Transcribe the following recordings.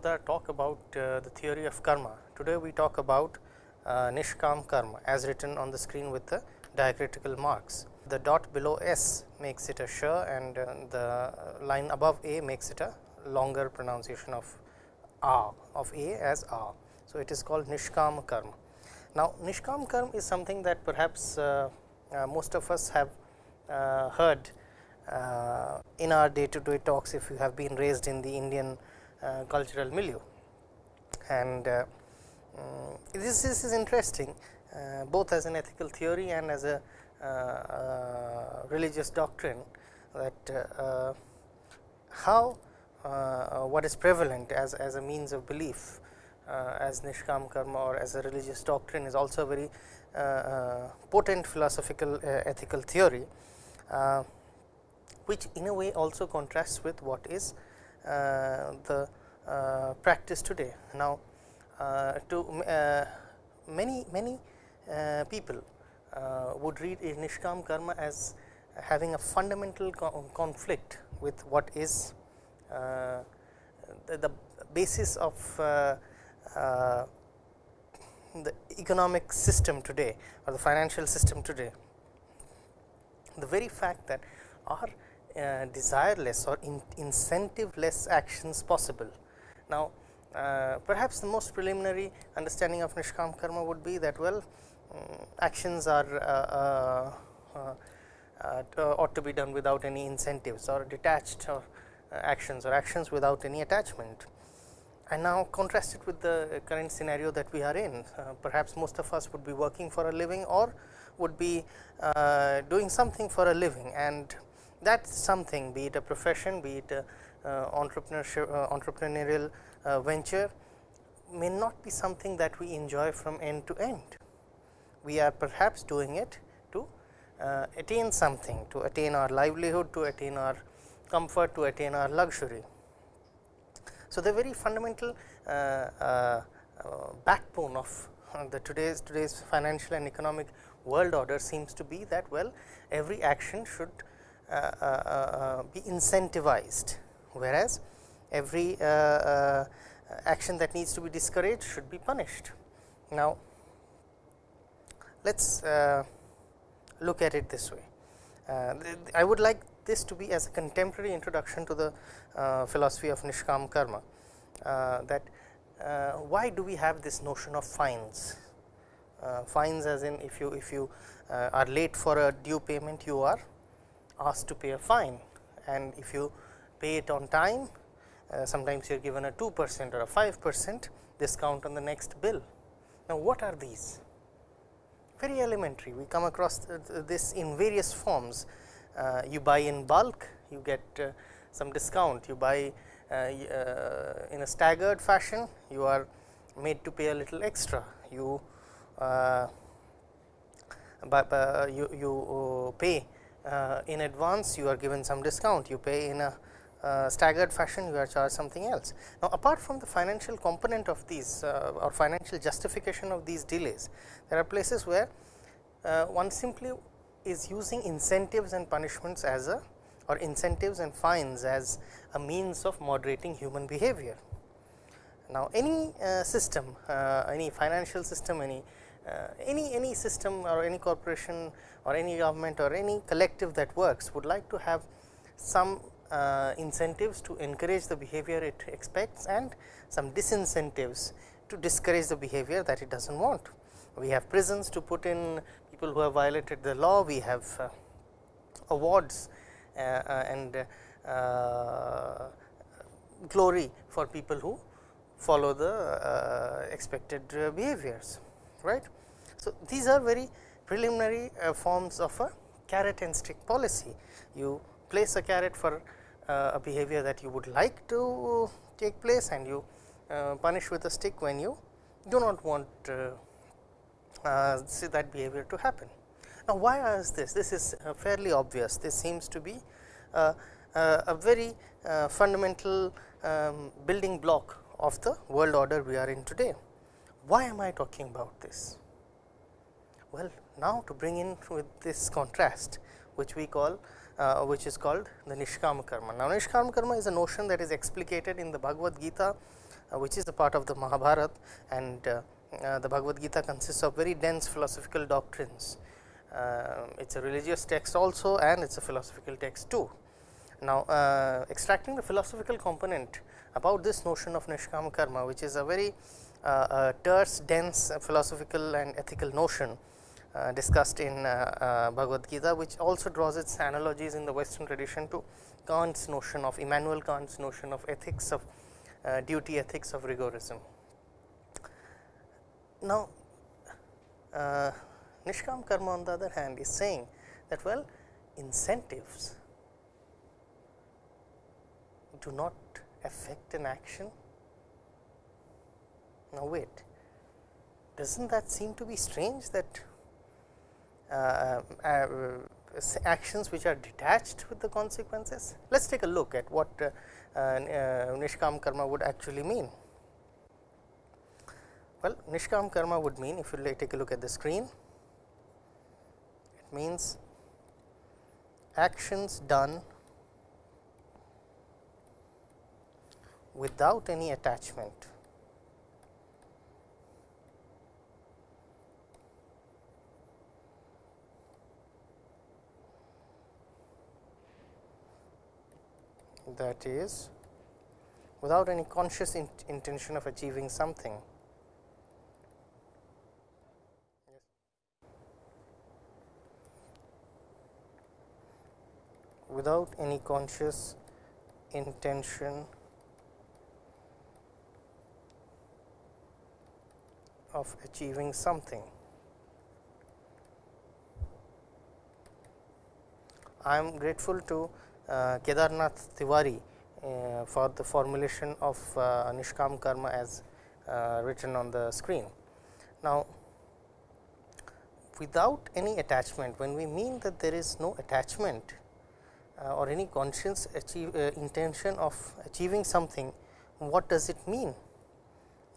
talk about uh, the theory of karma. Today, we talk about uh, Nishkam karma as written on the screen with the diacritical marks. The dot below S makes it a sh and uh, the line above A makes it a longer pronunciation of A of A as A. So, it is called Nishkam karma. Now, Nishkam karma is something that perhaps uh, uh, most of us have uh, heard in our day to day talks if you have been raised in the Indian Uh, cultural milieu. And um, this, this is interesting uh, both as an ethical theory and as a religious doctrine that how uh, what is prevalent as, as a means of belief uh, as Nishkam karma or as a religious doctrine is also a very uh, potent philosophical ethical theory, which in a way also contrasts with what is the practice today. Now, to many many people would read Nishkam karma as having a fundamental co conflict with what is uh, the, the, basis of uh, uh, the economic system today or the financial system today. The very fact that are uh, desireless or in incentive less actions possible. Now, uh, perhaps the most preliminary understanding of Nishkam karma would be that well um, actions are uh, uh, ought to be done without any incentives or detached or actions or actions without any attachment and now contrast it with the current scenario that we are in. Uh, perhaps most of us would be working for a living or would be uh, doing something for a living and that something be it a profession, be it a uh, entrepreneurship, uh, entrepreneurial uh, venture may not be something that we enjoy from end to end. We are perhaps doing it to uh, attain something, to attain our livelihood, to attain our comfort, to attain our luxury. So, the very fundamental uh, uh, backbone of the today's today's financial and economic world order seems to be that well every action should Uh, uh, uh, be incentivized, whereas every action that needs to be discouraged should be punished. Now, let us look at it this way. Uh, I would like this to be as a contemporary introduction to the uh, philosophy of Nishkam karma uh, that uh, why do we have this notion of fines fines as in if you if you are late for a due payment you are asked to pay a fine. And if you pay it on time uh, sometimes you are given a 2 percent or a 5 percent discount on the next bill. Now, what are these? Very elementary. We come across this in various forms. Uh, you buy in bulk you get uh, some discount. You buy uh, uh, in a staggered fashion you are made to pay a little extra. You but you, you pay in advance you are given some discount you pay in a uh, staggered fashion you are charged something else. Now, apart from the financial component of these uh, or financial justification of these delays, there are places where uh, one simply is using incentives and punishments as a or incentives and fines as a means of moderating human behavior. Now, any uh, system, uh, any financial system, any uh, any any system or any corporation or any government or any collective that works would like to have some uh, incentives to encourage the behavior it expects and some disincentives to discourage the behavior that it does not want. We have prisons to put in people who have violated the law, we have uh, awards uh, uh, and glory for people who follow the expected behaviors right. So, these are very preliminary forms of a carrot and stick policy. You place a carrot for uh, a behavior that you would like to take place and you uh, punish with a stick when you do not want uh, uh, see that behavior to happen. Now, why is this? This is uh, fairly obvious. This seems to be uh, uh a very uh, fundamental um, building block of the world order we are in today. Why am I talking about this? Well, now to bring in with this contrast which we call uh, which is called the Nishkama Karma. Now, Nishkama Karma is a notion that is explicated in the Bhagavad Gita, uh, which is a part of the Mahabharata and uh, uh, the Bhagavad Gita consists of very dense philosophical doctrines. Uh, it is a religious text also and it is a philosophical text too. Now, uh, extracting the philosophical component about this notion of Nishkama Karma, which is a very terse, dense philosophical and ethical notion uh, discussed in uh, uh, Bhagavad Gita, which also draws its analogies in the western tradition to Kant's notion of Immanuel Kant's notion of ethics of duty ethics of rigorism. Now, uh, Nishkam karma on the other hand is saying that well incentives do not affect an action. Now, wait does not that seem to be strange that uh, uh, actions which are detached with the consequences. Let us take a look at what uh, Nishkam karma would actually mean. Well, Nishkam karma would mean if you take a look at the screen, it means actions done without any attachment that is without any conscious in intention of achieving something. without any conscious intention of achieving something. I am grateful to Kedarnath Tiwari uh, for the formulation of uh, Nishkam Karma as written on the screen. Now, without any attachment, when we mean that there is no attachment uh, or any conscious achieve, uh, intention of achieving something, what does it mean?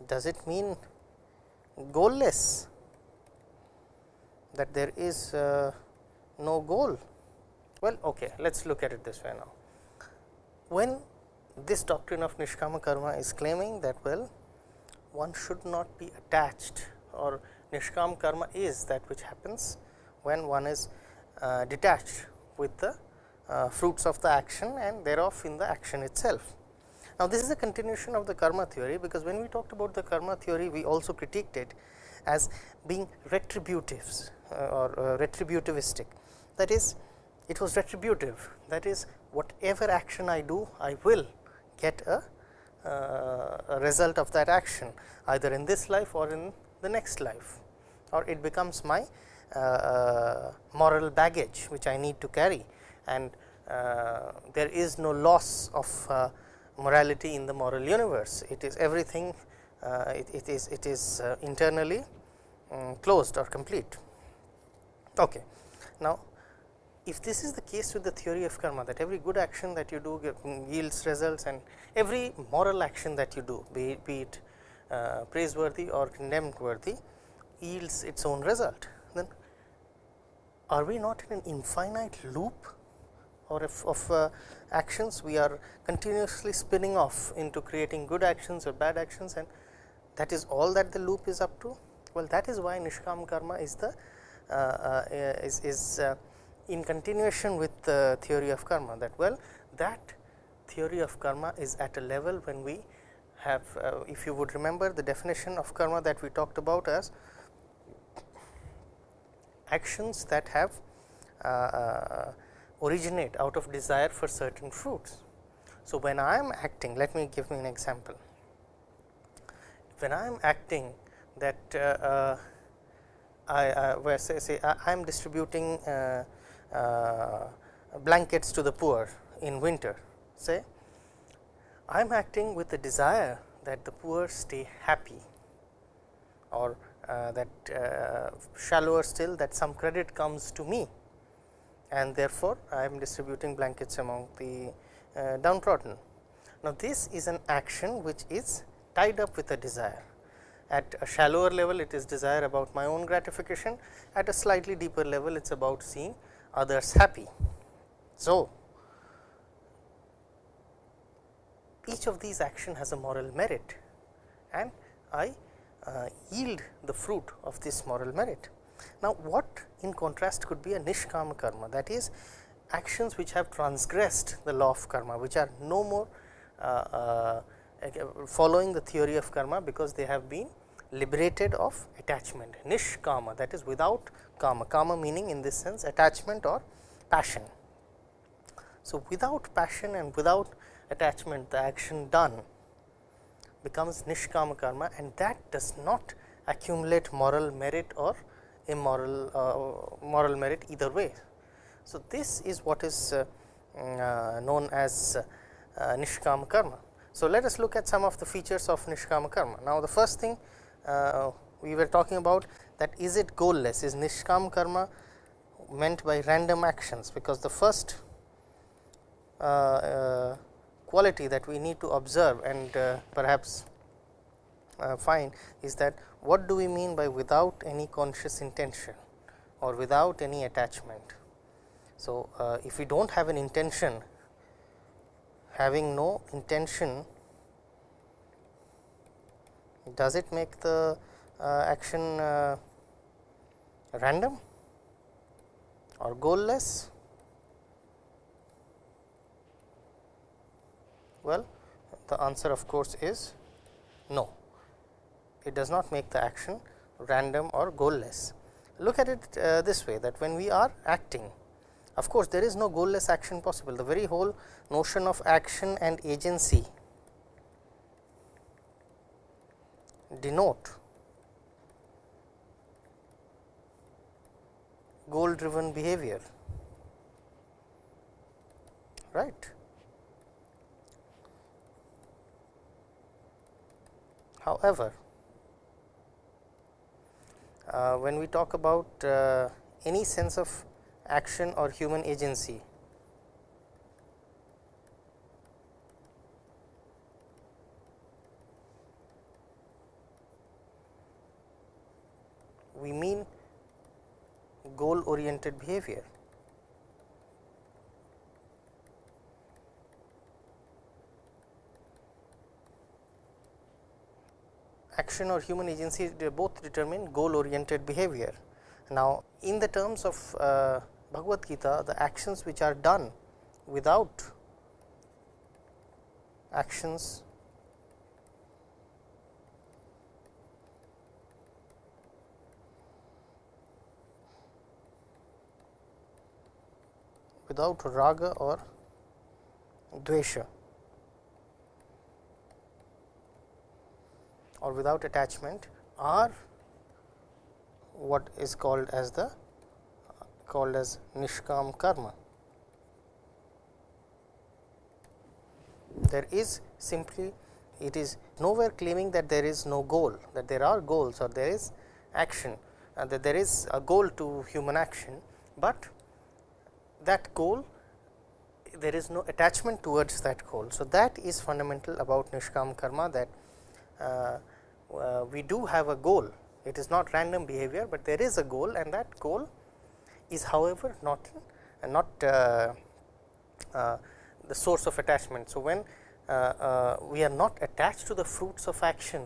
Does it mean goalless that there is uh, no goal well, okay, let us look at it this way now. When this doctrine of Nishkama Karma is claiming that well, one should not be attached or Nishkam Karma is that which happens when one is uh, detached with the uh, fruits of the action and thereof in the action itself. Now, this is a continuation of the karma theory, because when we talked about the karma theory, we also critiqued it as being retributives uh, or uh, retributivistic. That is, it was retributive that is whatever action I do I will get a, uh, a result of that action either in this life or in the next life or it becomes my uh, uh moral baggage which I need to carry and uh, there is no loss of uh, morality in the moral universe. It is everything uh, it, it is it is internally um, closed or complete. Okay. Now, if this is the case with the theory of karma that every good action that you do yields results and every moral action that you do be, be it uh, praiseworthy or condemned worthy yields its own result, then are we not in an infinite loop or if of uh, actions we are continuously spinning off into creating good actions or bad actions and that is all that the loop is up to? Well, that is why Nishkam karma is the uh, uh is, is uh, in continuation with the theory of karma that well that theory of karma is at a level when we have uh, if you would remember the definition of karma that we talked about as actions that have uh, uh, originate out of desire for certain fruits. So, when I am acting let me give me an example when I am acting that uh, uh, I uh, where say, say I am distributing blankets to the poor in winter say I am acting with the desire that the poor stay happy or uh, that uh, shallower still that some credit comes to me and therefore, I am distributing blankets among the uh, downtrodden. Now, this is an action which is tied up with a desire. At a shallower level, it is desire about my own gratification. At a slightly deeper level, it is about seeing others happy. So, each of these action has a moral merit and I uh, yield the fruit of this moral merit. Now, what in contrast could be a nishkama karma that is actions which have transgressed the law of karma which are no more uh, uh, following the theory of karma because they have been liberated of attachment nishkama that is without kama kama meaning in this sense attachment or passion. So, without passion and without attachment the action done becomes nishkama karma and that does not accumulate moral merit or immoral uh, moral merit either way. So, this is what is uh, mm, uh, known as uh, nishkama karma. So, let us look at some of the features of nishkama karma. Now, the first thing uh, we were talking about that is it goalless is nishkama karma meant by random actions because the first uh, uh, quality that we need to observe and uh, perhaps uh, find is that what do we mean by without any conscious intention or without any attachment. So, uh, if we do not have an intention having no intention does it make the action uh, random or goalless? Well, the answer of course is no, it does not make the action random or goalless. Look at it uh, this way that when we are acting, of course, there is no goalless action possible. The very whole notion of action and agency denote goal driven behavior right. However, uh, when we talk about uh, any sense of action or human agency we mean behavior. Action or human agency both determine goal oriented behavior. Now, in the terms of uh, Bhagavad Gita, the actions which are done without actions without raga or dvesha or without attachment are what is called as the called as nishkam karma. There is simply it is nowhere claiming that there is no goal that there are goals or there is action and that there is a goal to human action, but that goal there is no attachment towards that goal. So, that is fundamental about nishkam karma that uh, uh, we do have a goal it is not random behavior, but there is a goal and that goal is however not not uh, uh, the source of attachment. So, when uh, uh, we are not attached to the fruits of action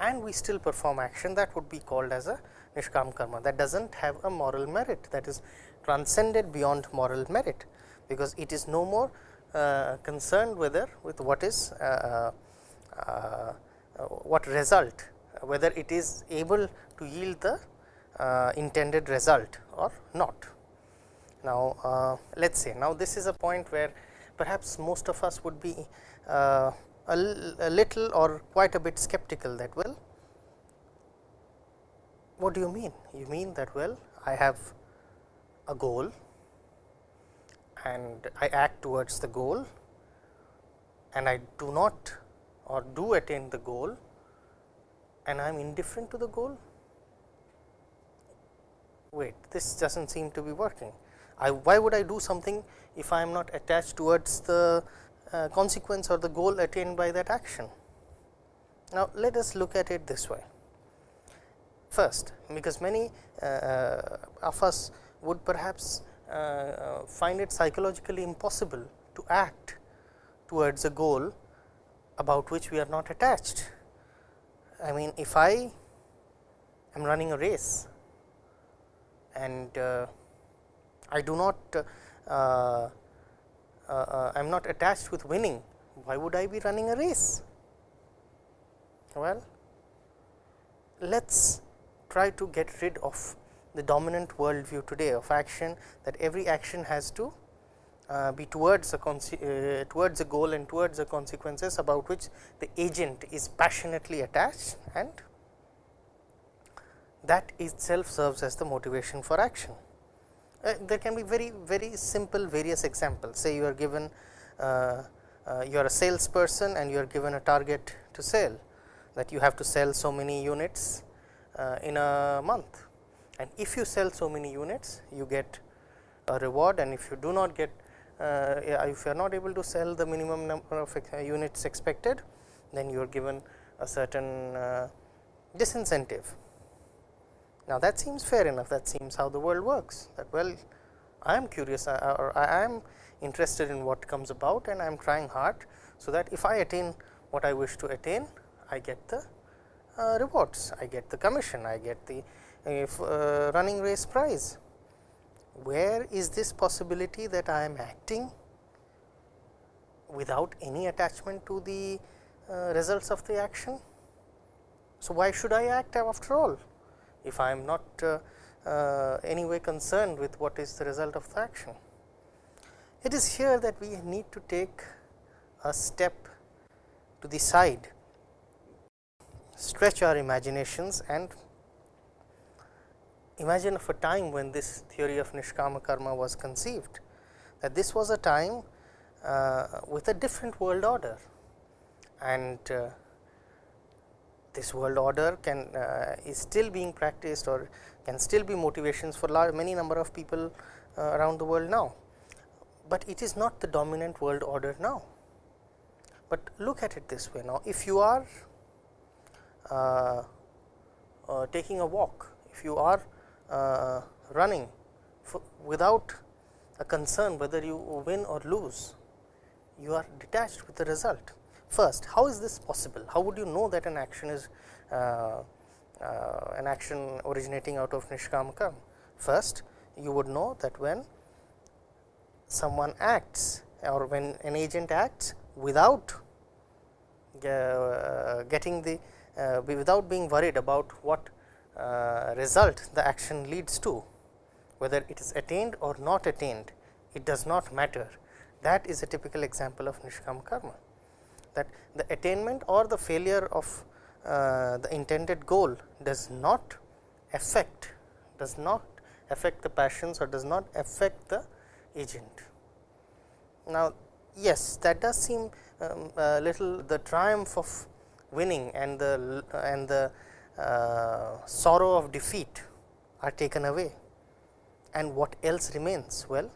and we still perform action that would be called as a nishkam karma that does not have a moral merit that is transcended beyond moral merit, because it is no more uh, concerned whether with what is what result whether it is able to yield the uh, intended result or not. Now, uh, let us say now this is a point where perhaps most of us would be uh, a, a little or quite a bit skeptical that well what do you mean? You mean that well I have a goal and I act towards the goal and I do not or do attain the goal and I am indifferent to the goal? Wait, this does not seem to be working. I, why would I do something if I am not attached towards the uh, consequence or the goal attained by that action? Now, let us look at it this way. First, because many uh, of us would perhaps uh, find it psychologically impossible to act towards a goal about which we are not attached. I mean if I am running a race and uh, I do not uh, uh, uh I am not attached with winning, why would I be running a race? Well, let us try to get rid of the dominant worldview today of action that every action has to uh, be towards a uh, towards a goal and towards the consequences about which the agent is passionately attached and that itself serves as the motivation for action. Uh, there can be very very simple various examples say you are given uh, uh, you are a salesperson and you are given a target to sell that you have to sell so many units uh, in a month and if you sell so many units you get a reward and if you do not get uh, if you are not able to sell the minimum number of uh, units expected then you are given a certain uh, disincentive. Now, that seems fair enough that seems how the world works that well I am curious uh, or I am interested in what comes about and I am trying hard. So, that if I attain what I wish to attain I get the uh, rewards, I get the commission, I get the uh, running race prize. Where is this possibility that I am acting without any attachment to the uh, results of the action? So, why should I act after all if I am not uh, uh, anyway concerned with what is the result of the action? It is here that we need to take a step to the side, stretch our imaginations and imagine of a time when this theory of Nishkama karma was conceived, that this was a time uh, with a different world order. And uh, this world order can uh, is still being practiced or can still be motivations for large, many number of people uh, around the world now. But it is not the dominant world order now. But look at it this way now, if you are uh, uh, taking a walk, if you are running without a concern whether you win or lose, you are detached with the result. First, how is this possible? How would you know that an action is uh, uh, an action originating out of Nishkam Karma? First, you would know that when someone acts or when an agent acts without uh, getting the uh, without being worried about what uh, result the action leads to whether it is attained or not attained it does not matter that is a typical example of nishkam karma that the attainment or the failure of uh, the intended goal does not affect does not affect the passions or does not affect the agent. Now, yes that does seem um, a little the triumph of winning and the and the sorrow of defeat are taken away and what else remains? Well,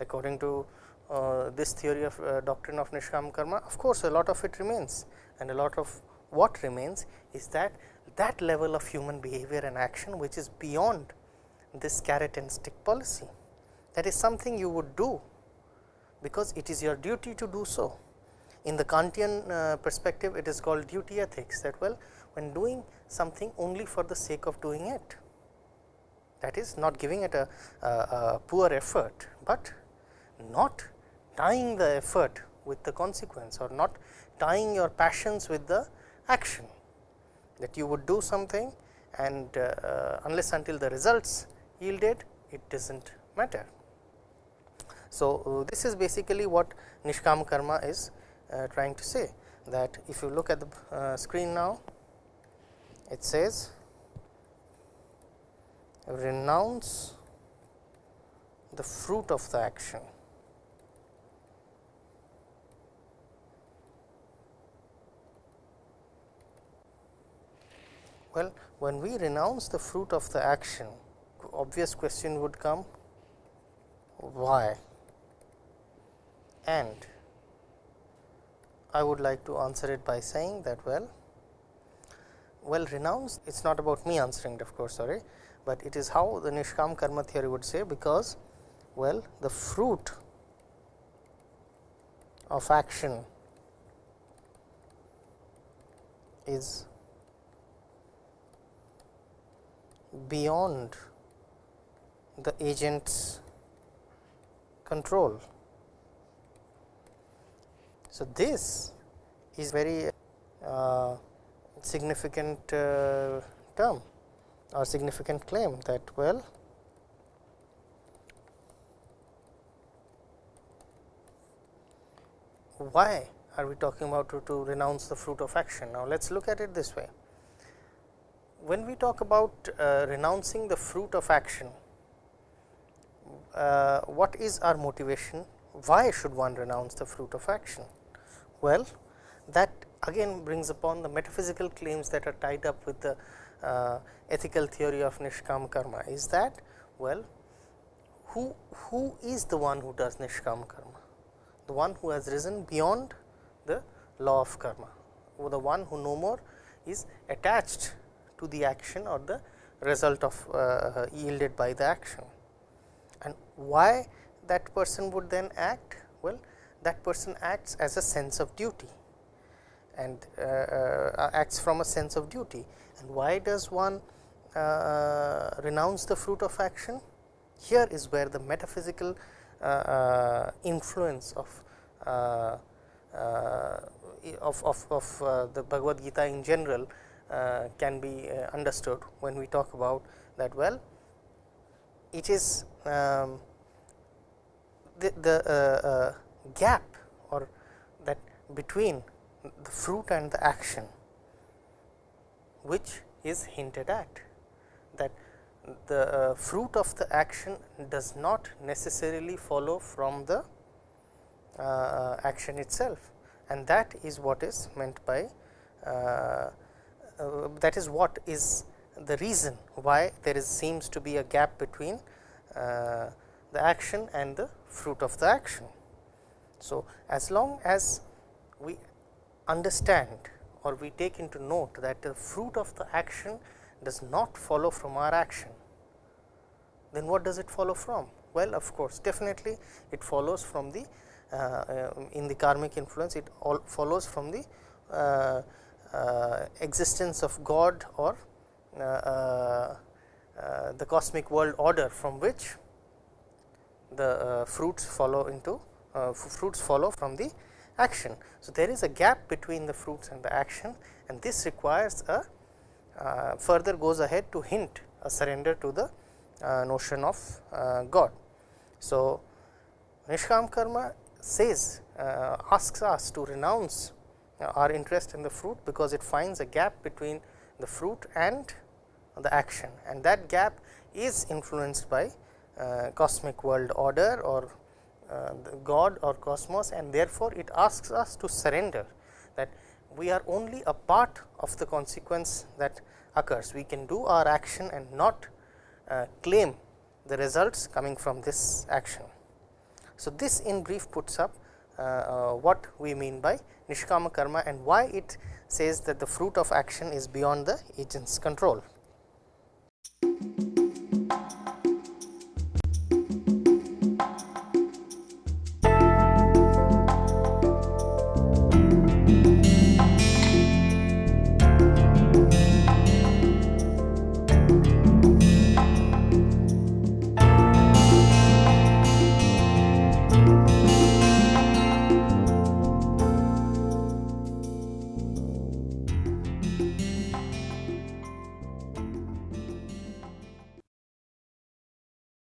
according to uh, this theory of uh, doctrine of Nishkam karma of course, a lot of it remains and a lot of what remains is that that level of human behavior and action which is beyond this carrot and stick policy that is something you would do because it is your duty to do so. In the Kantian uh, perspective it is called duty ethics that well when doing something only for the sake of doing it that is not giving it a, a, a poor effort, but not tying the effort with the consequence or not tying your passions with the action that you would do something and uh, uh, unless until the results yielded it does not matter. So, uh, this is basically what Nishkam karma is uh, trying to say that if you look at the uh, screen now it says renounce the fruit of the action. Well, when we renounce the fruit of the action, obvious question would come why and I would like to answer it by saying that well well renounce it is not about me answering it of course sorry, but it is how the Nishkam karma theory would say because Well, the fruit of action is beyond the agent's control. So, this is very uh, significant uh, term or significant claim that well why are we talking about to, to renounce the fruit of action. Now, let us look at it this way. When we talk about uh, renouncing the fruit of action, uh, what is our motivation? Why should one renounce the fruit of action? Well, that again brings upon the metaphysical claims that are tied up with the uh, ethical theory of nishkam karma. Is that well, who who is the one who does nishkam karma? The one who has risen beyond the law of karma, or the one who no more is attached to the action or the result of uh, yielded by the action. And why that person would then act? Well, that person acts as a sense of duty and uh, uh, uh, acts from a sense of duty. And why does one uh, uh renounce the fruit of action? Here is where the metaphysical uh, influence of of, of, of the Bhagavad Gita in general can be understood when we talk about that well it is um, the, the gap or that between the fruit and the action which is hinted at that the uh, fruit of the action does not necessarily follow from the uh, action itself and that is what is meant by uh, uh that is what is the reason why there is seems to be a gap between uh, the action and the fruit of the action. So, as long as we understand or we take into note that the fruit of the action does not follow from our action, then what does it follow from? Well, of course, definitely it follows from the uh, uh, in the karmic influence, it all follows from the uh, uh existence of God or uh, uh, the cosmic world order from which the fruits follow into fruits follow from the action. So, there is a gap between the fruits and the action and this requires a uh, further goes ahead to hint a surrender to the uh, notion of uh, God. So, Nishkam karma says uh, asks us to renounce uh, our interest in the fruit, because it finds a gap between the fruit and the action and that gap is influenced by uh, cosmic world order or God or cosmos and therefore, it asks us to surrender that we are only a part of the consequence that occurs. We can do our action and not uh, claim the results coming from this action. So, this in brief puts up uh, uh, what we mean by nishkama karma and why it says that the fruit of action is beyond the agent's control.